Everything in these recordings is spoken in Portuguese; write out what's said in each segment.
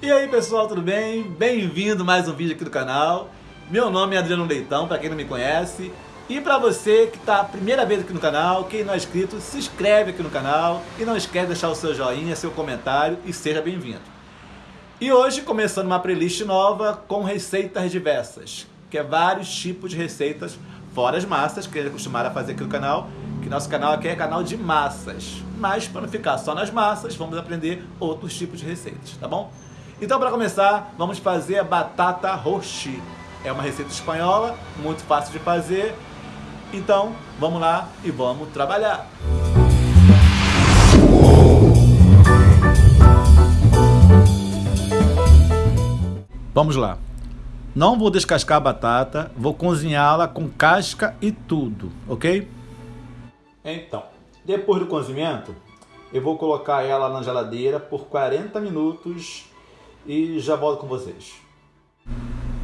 E aí pessoal, tudo bem? Bem-vindo mais um vídeo aqui do canal. Meu nome é Adriano Leitão, para quem não me conhece. E para você que está a primeira vez aqui no canal, quem não é inscrito, se inscreve aqui no canal e não esquece de deixar o seu joinha, seu comentário e seja bem-vindo. E hoje começando uma playlist nova com receitas diversas, que é vários tipos de receitas, fora as massas que eles acostumaram a fazer aqui no canal, que nosso canal aqui é canal de massas. Mas para não ficar só nas massas, vamos aprender outros tipos de receitas, tá bom? Então, para começar, vamos fazer a batata roxi. É uma receita espanhola, muito fácil de fazer. Então, vamos lá e vamos trabalhar. Vamos lá. Não vou descascar a batata, vou cozinhá-la com casca e tudo, ok? Então, depois do cozimento, eu vou colocar ela na geladeira por 40 minutos e já volto com vocês.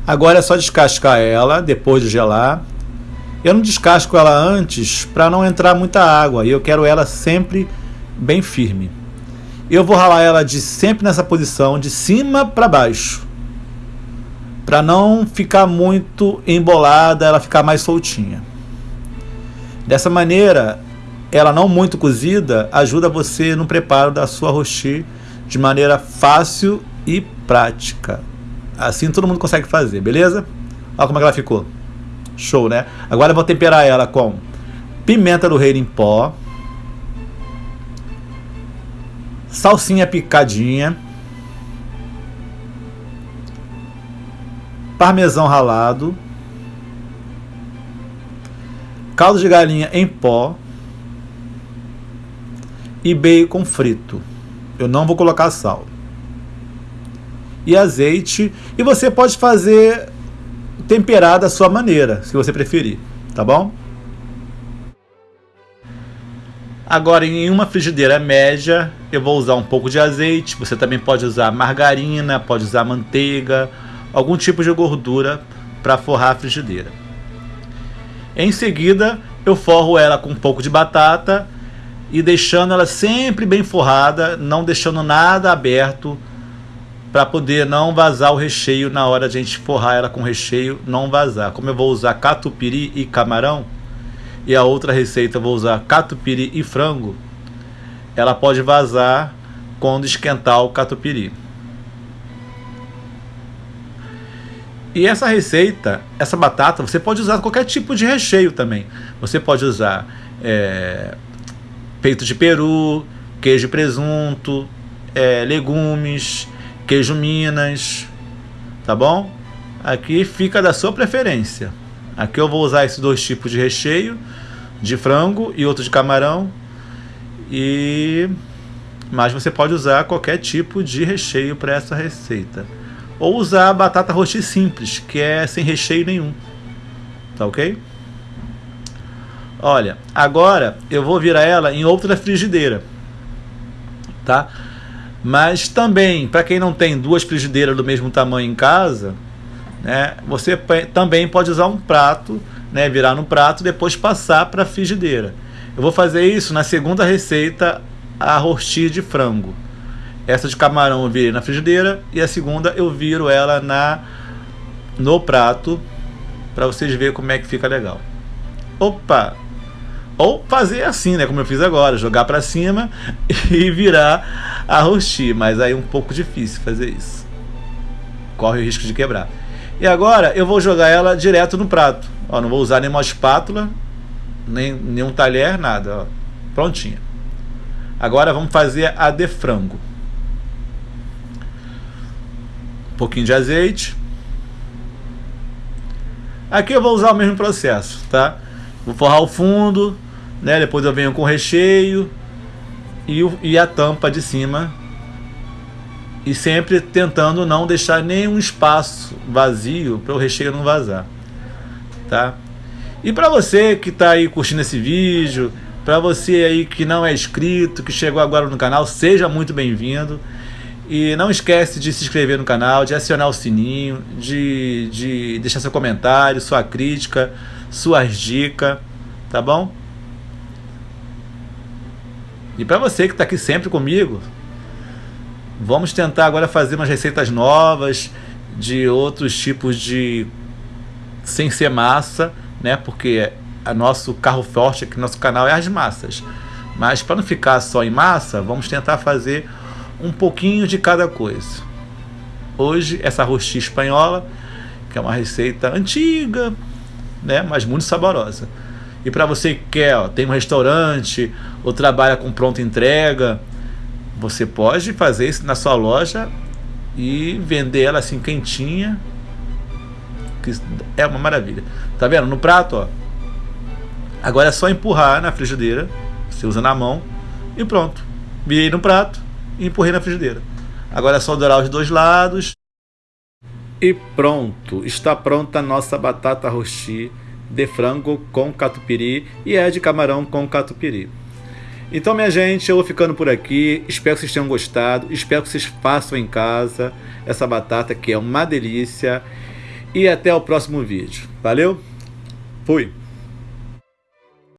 Agora é só descascar ela depois de gelar. Eu não descasco ela antes para não entrar muita água e eu quero ela sempre bem firme. Eu vou ralar ela de sempre nessa posição, de cima para baixo, para não ficar muito embolada, ela ficar mais soltinha. Dessa maneira, ela não muito cozida ajuda você no preparo da sua rosti de maneira fácil e prática. Assim todo mundo consegue fazer, beleza? Olha como é ela ficou. Show, né? Agora eu vou temperar ela com pimenta do reino em pó, salsinha picadinha, parmesão ralado, caldo de galinha em pó e bacon frito. Eu não vou colocar sal e azeite. E você pode fazer temperar da sua maneira, se você preferir, tá bom? Agora, em uma frigideira média, eu vou usar um pouco de azeite. Você também pode usar margarina, pode usar manteiga, algum tipo de gordura para forrar a frigideira. Em seguida, eu forro ela com um pouco de batata e deixando ela sempre bem forrada, não deixando nada aberto para poder não vazar o recheio na hora de a gente forrar ela com recheio, não vazar. Como eu vou usar catupiry e camarão, e a outra receita eu vou usar catupiry e frango, ela pode vazar quando esquentar o catupiry. E essa receita, essa batata, você pode usar qualquer tipo de recheio também. Você pode usar é, peito de peru, queijo e presunto, é, legumes, queijo Minas, tá bom? Aqui fica da sua preferência. Aqui eu vou usar esses dois tipos de recheio, de frango e outro de camarão. E mas você pode usar qualquer tipo de recheio para essa receita. Ou usar batata rosti simples, que é sem recheio nenhum. Tá ok? Olha, agora eu vou virar ela em outra frigideira. Tá? Mas também, para quem não tem duas frigideiras do mesmo tamanho em casa, né, você também pode usar um prato, né, virar no prato e depois passar para a frigideira. Eu vou fazer isso na segunda receita, a rosti de frango. Essa de camarão eu virei na frigideira e a segunda eu viro ela na no prato para vocês verem como é que fica legal. Opa! Ou fazer assim, né, como eu fiz agora, jogar para cima e virar a rosti, mas aí é um pouco difícil fazer isso. Corre o risco de quebrar. E agora eu vou jogar ela direto no prato. Ó, não vou usar nenhuma espátula, nem nenhum talher, nada. Ó. Prontinha. Agora vamos fazer a de frango. Um pouquinho de azeite. Aqui eu vou usar o mesmo processo, tá? Vou forrar o fundo, né? Depois eu venho com o recheio, e, o, e a tampa de cima e sempre tentando não deixar nenhum espaço vazio para o recheio não vazar, tá? E para você que está aí curtindo esse vídeo, para você aí que não é inscrito, que chegou agora no canal, seja muito bem-vindo. E não esquece de se inscrever no canal, de acionar o sininho, de, de deixar seu comentário, sua crítica, suas dicas, tá bom? E para você que está aqui sempre comigo, Vamos tentar agora fazer umas receitas novas de outros tipos de sem ser massa, né? Porque a nosso carro forte aqui no nosso canal é as massas. Mas para não ficar só em massa, vamos tentar fazer um pouquinho de cada coisa. Hoje essa roxinha espanhola, que é uma receita antiga, né, mas muito saborosa. E para você que quer, ó, tem um restaurante ou trabalha com pronta entrega, você pode fazer isso na sua loja e vender ela assim quentinha, que é uma maravilha. Tá vendo? No prato, ó. Agora é só empurrar na frigideira, você usa na mão e pronto. Virei no prato e empurrei na frigideira. Agora é só dourar os dois lados. E pronto, está pronta a nossa batata roxi de frango com catupiry e é de camarão com catupiry. Então, minha gente, eu vou ficando por aqui. Espero que vocês tenham gostado. Espero que vocês façam em casa essa batata que é uma delícia. E até o próximo vídeo. Valeu? Fui!